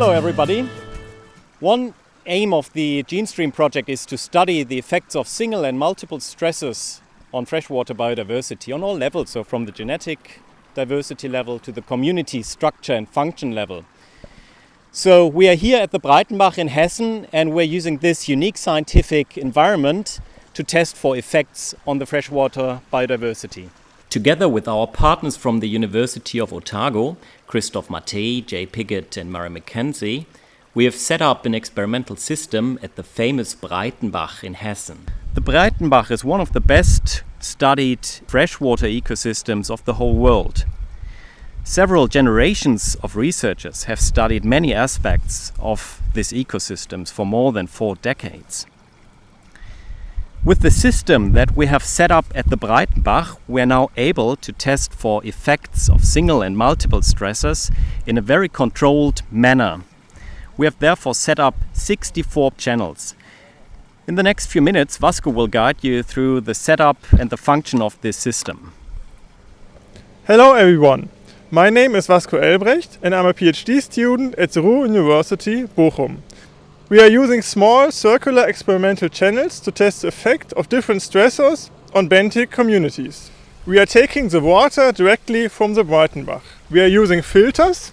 Hello everybody. One aim of the GeneStream project is to study the effects of single and multiple stresses on freshwater biodiversity on all levels, so from the genetic diversity level to the community structure and function level. So we are here at the Breitenbach in Hessen and we're using this unique scientific environment to test for effects on the freshwater biodiversity. Together with our partners from the University of Otago, Christoph Matthaei, Jay Piggott and Murray Mackenzie, we have set up an experimental system at the famous Breitenbach in Hessen. The Breitenbach is one of the best studied freshwater ecosystems of the whole world. Several generations of researchers have studied many aspects of these ecosystems for more than four decades. With the system that we have set up at the Breitenbach, we are now able to test for effects of single and multiple stressors in a very controlled manner. We have therefore set up 64 channels. In the next few minutes, Vasco will guide you through the setup and the function of this system. Hello everyone, my name is Vasco Elbrecht and I'm a PhD student at the Ruhr University, Bochum. We are using small circular experimental channels to test the effect of different stressors on benthic communities. We are taking the water directly from the Breitenbach. We are using filters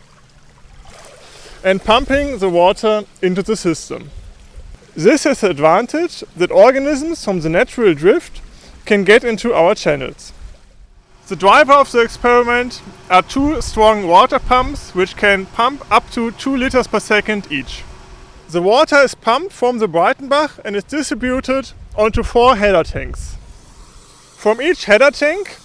and pumping the water into the system. This has the advantage that organisms from the natural drift can get into our channels. The driver of the experiment are two strong water pumps which can pump up to 2 liters per second each. The water is pumped from the Breitenbach and is distributed onto four header tanks. From each header tank,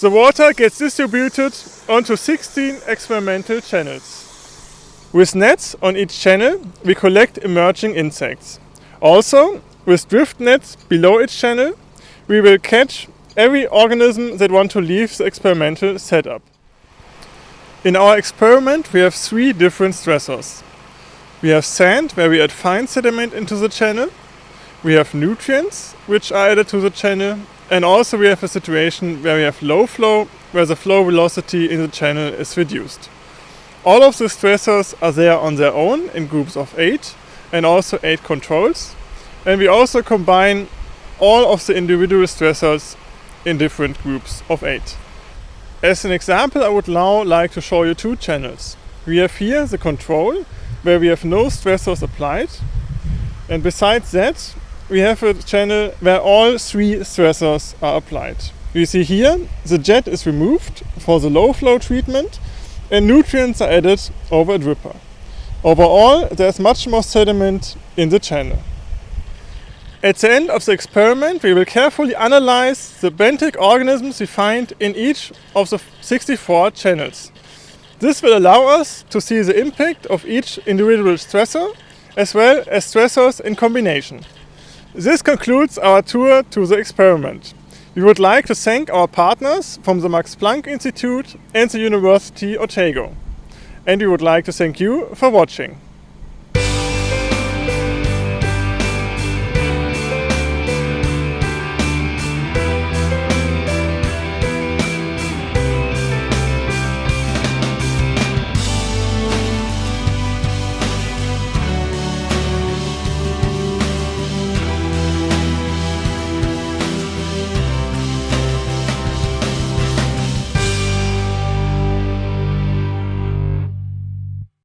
the water gets distributed onto 16 experimental channels. With nets on each channel, we collect emerging insects. Also, with drift nets below each channel, we will catch every organism that want to leave the experimental setup. In our experiment, we have three different stressors. We have sand, where we add fine sediment into the channel. We have nutrients, which are added to the channel. And also we have a situation where we have low flow, where the flow velocity in the channel is reduced. All of the stressors are there on their own in groups of eight and also eight controls. And we also combine all of the individual stressors in different groups of eight. As an example, I would now like to show you two channels. We have here the control, where we have no stressors applied. And besides that, we have a channel where all three stressors are applied. You see here, the jet is removed for the low flow treatment and nutrients are added over a dripper. Overall, there's much more sediment in the channel. At the end of the experiment, we will carefully analyze the benthic organisms we find in each of the 64 channels. This will allow us to see the impact of each individual stressor as well as stressors in combination. This concludes our tour to the experiment. We would like to thank our partners from the Max Planck Institute and the University of Otago. And we would like to thank you for watching.